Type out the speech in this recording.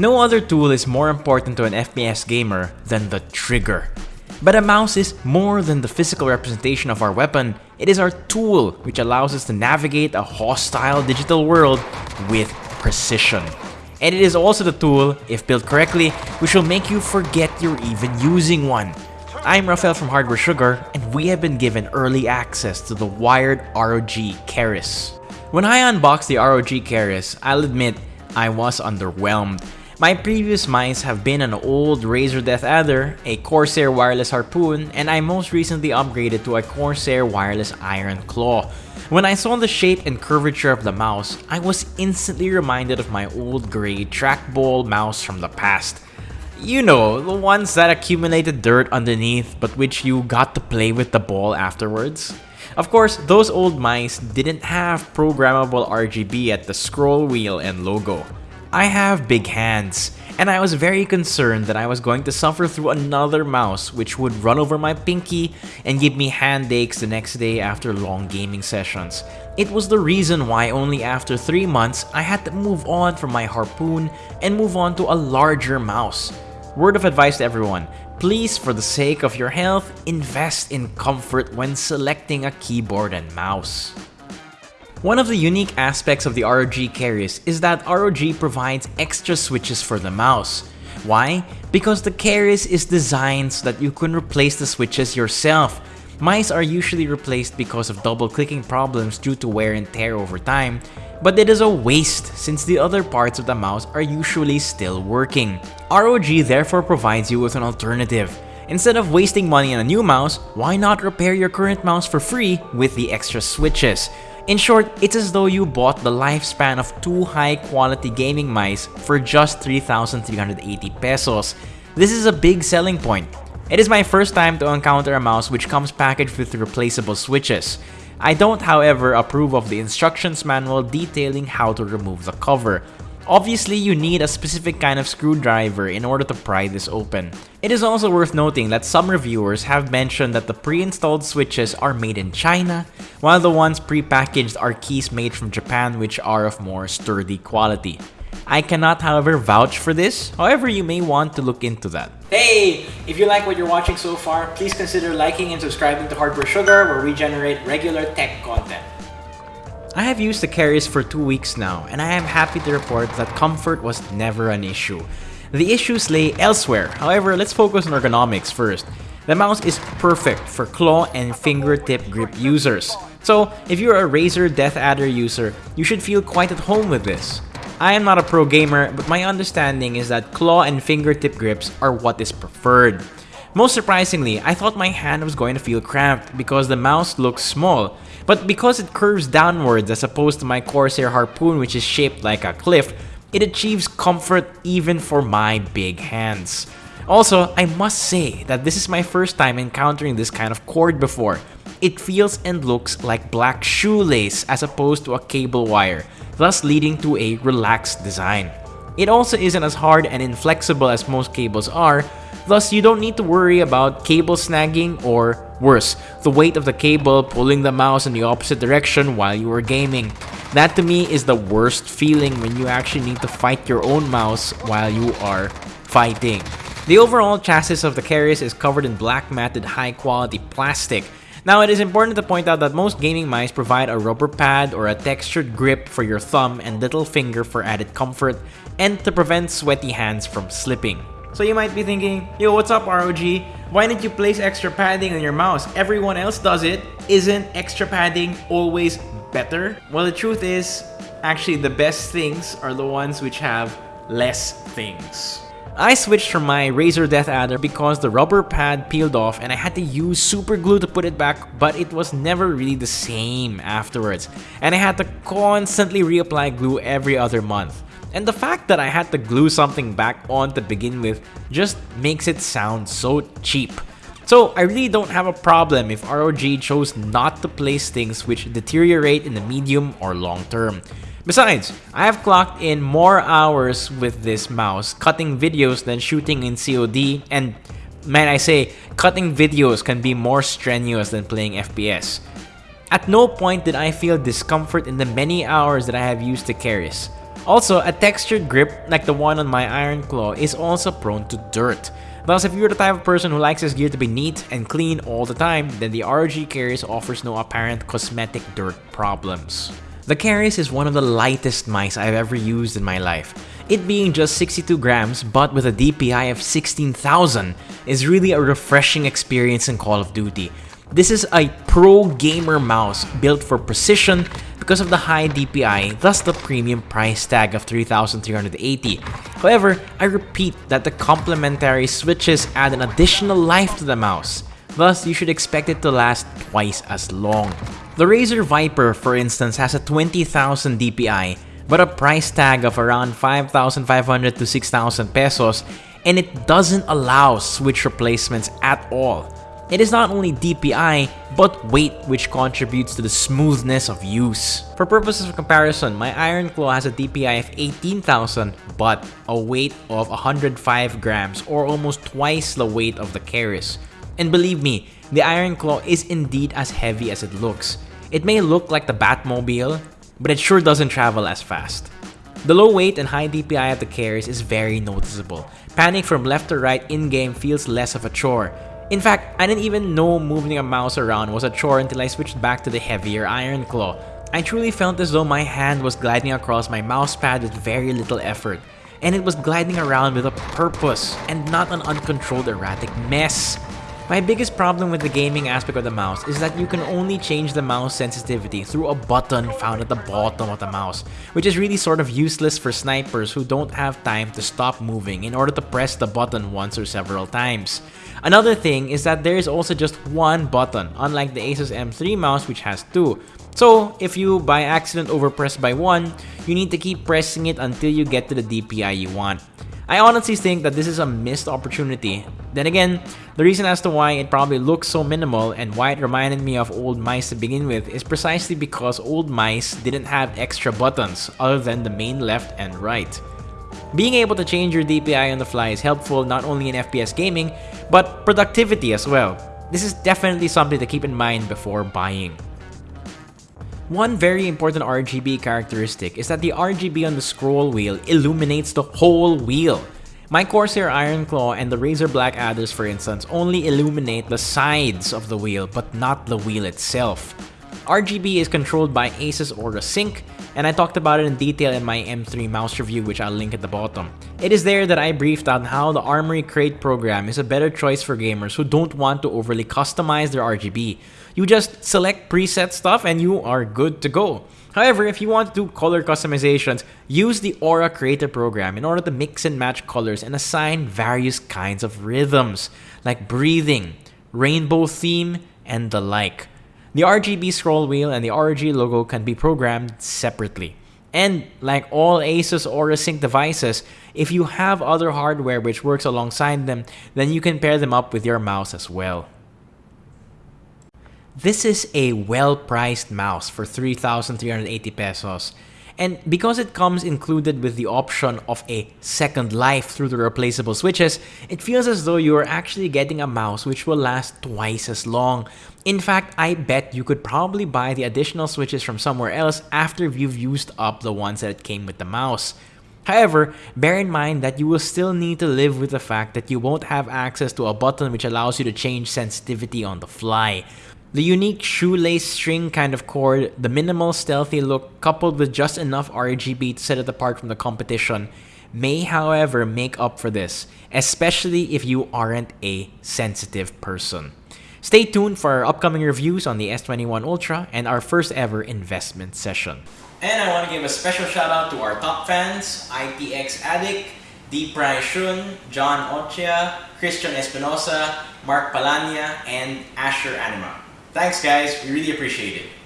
No other tool is more important to an FPS gamer than the trigger. But a mouse is more than the physical representation of our weapon, it is our tool which allows us to navigate a hostile digital world with precision. And it is also the tool, if built correctly, which will make you forget you're even using one. I'm Rafael from Hardware Sugar, and we have been given early access to the wired ROG Keris. When I unboxed the ROG Keris, I'll admit I was underwhelmed. My previous mice have been an old Razer Death Adder, a Corsair wireless harpoon, and I most recently upgraded to a Corsair wireless Iron Claw. When I saw the shape and curvature of the mouse, I was instantly reminded of my old gray trackball mouse from the past. You know, the ones that accumulated dirt underneath but which you got to play with the ball afterwards. Of course, those old mice didn't have programmable RGB at the scroll wheel and logo. I have big hands, and I was very concerned that I was going to suffer through another mouse which would run over my pinky and give me hand aches the next day after long gaming sessions. It was the reason why only after 3 months I had to move on from my harpoon and move on to a larger mouse. Word of advice to everyone, please for the sake of your health, invest in comfort when selecting a keyboard and mouse. One of the unique aspects of the ROG Keris is that ROG provides extra switches for the mouse. Why? Because the Keris is designed so that you can replace the switches yourself. Mice are usually replaced because of double clicking problems due to wear and tear over time, but it is a waste since the other parts of the mouse are usually still working. ROG therefore provides you with an alternative. Instead of wasting money on a new mouse, why not repair your current mouse for free with the extra switches? In short, it's as though you bought the lifespan of two high-quality gaming mice for just 3,380 pesos. This is a big selling point. It is my first time to encounter a mouse which comes packaged with replaceable switches. I don't however approve of the instructions manual detailing how to remove the cover. Obviously, you need a specific kind of screwdriver in order to pry this open. It is also worth noting that some reviewers have mentioned that the pre-installed switches are made in China, while the ones pre-packaged are keys made from Japan which are of more sturdy quality. I cannot however vouch for this, however you may want to look into that. Hey! If you like what you're watching so far, please consider liking and subscribing to Hardware Sugar where we generate regular tech content. I have used the Keris for two weeks now, and I am happy to report that comfort was never an issue. The issues lay elsewhere, however, let's focus on ergonomics first. The mouse is perfect for claw and fingertip grip users. So, if you're a Razer Death Adder user, you should feel quite at home with this. I am not a pro gamer, but my understanding is that claw and fingertip grips are what is preferred. Most surprisingly, I thought my hand was going to feel cramped because the mouse looks small, but because it curves downwards as opposed to my Corsair Harpoon which is shaped like a cliff, it achieves comfort even for my big hands. Also, I must say that this is my first time encountering this kind of cord before. It feels and looks like black shoelace as opposed to a cable wire, thus leading to a relaxed design. It also isn't as hard and inflexible as most cables are, thus you don't need to worry about cable snagging or Worse, the weight of the cable pulling the mouse in the opposite direction while you are gaming. That to me is the worst feeling when you actually need to fight your own mouse while you are fighting. The overall chassis of the Keris is covered in black matted high quality plastic. Now it is important to point out that most gaming mice provide a rubber pad or a textured grip for your thumb and little finger for added comfort and to prevent sweaty hands from slipping. So you might be thinking, yo, what's up ROG? Why didn't you place extra padding on your mouse? Everyone else does it. Isn't extra padding always better? Well, the truth is, actually the best things are the ones which have less things. I switched from my Razer Death Adder because the rubber pad peeled off and I had to use super glue to put it back but it was never really the same afterwards and I had to constantly reapply glue every other month. And the fact that I had to glue something back on to begin with just makes it sound so cheap. So I really don't have a problem if ROG chose not to place things which deteriorate in the medium or long term. Besides, I have clocked in more hours with this mouse cutting videos than shooting in COD and man I say, cutting videos can be more strenuous than playing FPS. At no point did I feel discomfort in the many hours that I have used the Keris. Also, a textured grip like the one on my Iron Claw is also prone to dirt. Thus, if you're the type of person who likes his gear to be neat and clean all the time, then the ROG Keris offers no apparent cosmetic dirt problems. The Keris is one of the lightest mice I've ever used in my life. It being just 62 grams but with a DPI of 16,000 is really a refreshing experience in Call of Duty. This is a pro gamer mouse built for precision because of the high DPI, thus the premium price tag of 3,380. However, I repeat that the complementary switches add an additional life to the mouse. Thus, you should expect it to last twice as long. The Razer Viper, for instance, has a 20,000 DPI, but a price tag of around 5,500 to 6,000 pesos, and it doesn't allow switch replacements at all. It is not only DPI, but weight which contributes to the smoothness of use. For purposes of comparison, my Iron Claw has a DPI of 18,000 but a weight of 105 grams or almost twice the weight of the Keris. And believe me, the Iron Claw is indeed as heavy as it looks. It may look like the Batmobile, but it sure doesn't travel as fast. The low weight and high DPI of the Keris is very noticeable. Panning from left to right in-game feels less of a chore, in fact, I didn't even know moving a mouse around was a chore until I switched back to the heavier Iron Claw. I truly felt as though my hand was gliding across my mousepad with very little effort, and it was gliding around with a purpose and not an uncontrolled erratic mess. My biggest problem with the gaming aspect of the mouse is that you can only change the mouse sensitivity through a button found at the bottom of the mouse, which is really sort of useless for snipers who don't have time to stop moving in order to press the button once or several times. Another thing is that there is also just one button, unlike the Asus M3 mouse which has two. So, if you by accident overpress by one, you need to keep pressing it until you get to the DPI you want. I honestly think that this is a missed opportunity. Then again, the reason as to why it probably looks so minimal and why it reminded me of old mice to begin with is precisely because old mice didn't have extra buttons other than the main left and right. Being able to change your DPI on the fly is helpful not only in FPS gaming, but productivity as well. This is definitely something to keep in mind before buying. One very important RGB characteristic is that the RGB on the scroll wheel illuminates the whole wheel. My Corsair Iron Claw and the Razer Blackadders for instance only illuminate the sides of the wheel but not the wheel itself. RGB is controlled by Asus Aura Sync, and I talked about it in detail in my M3 mouse review which I'll link at the bottom. It is there that I briefed on how the Armoury Crate program is a better choice for gamers who don't want to overly customize their RGB. You just select preset stuff and you are good to go. However, if you want to do color customizations, use the Aura Creator program in order to mix and match colors and assign various kinds of rhythms, like breathing, rainbow theme, and the like. The RGB scroll wheel and the ROG logo can be programmed separately. And like all Asus Aura Sync devices, if you have other hardware which works alongside them, then you can pair them up with your mouse as well. This is a well-priced mouse for 3,380 pesos and because it comes included with the option of a second life through the replaceable switches, it feels as though you are actually getting a mouse which will last twice as long. In fact, I bet you could probably buy the additional switches from somewhere else after you've used up the ones that came with the mouse. However, bear in mind that you will still need to live with the fact that you won't have access to a button which allows you to change sensitivity on the fly. The unique shoelace string kind of cord, the minimal stealthy look coupled with just enough RGB to set it apart from the competition may however make up for this, especially if you aren't a sensitive person. Stay tuned for our upcoming reviews on the S21 Ultra and our first ever investment session. And I want to give a special shout out to our top fans, ITX Addict, Deep Shun, John Ochia, Christian Espinosa, Mark Palania, and Asher Anima. Thanks guys, we really appreciate it.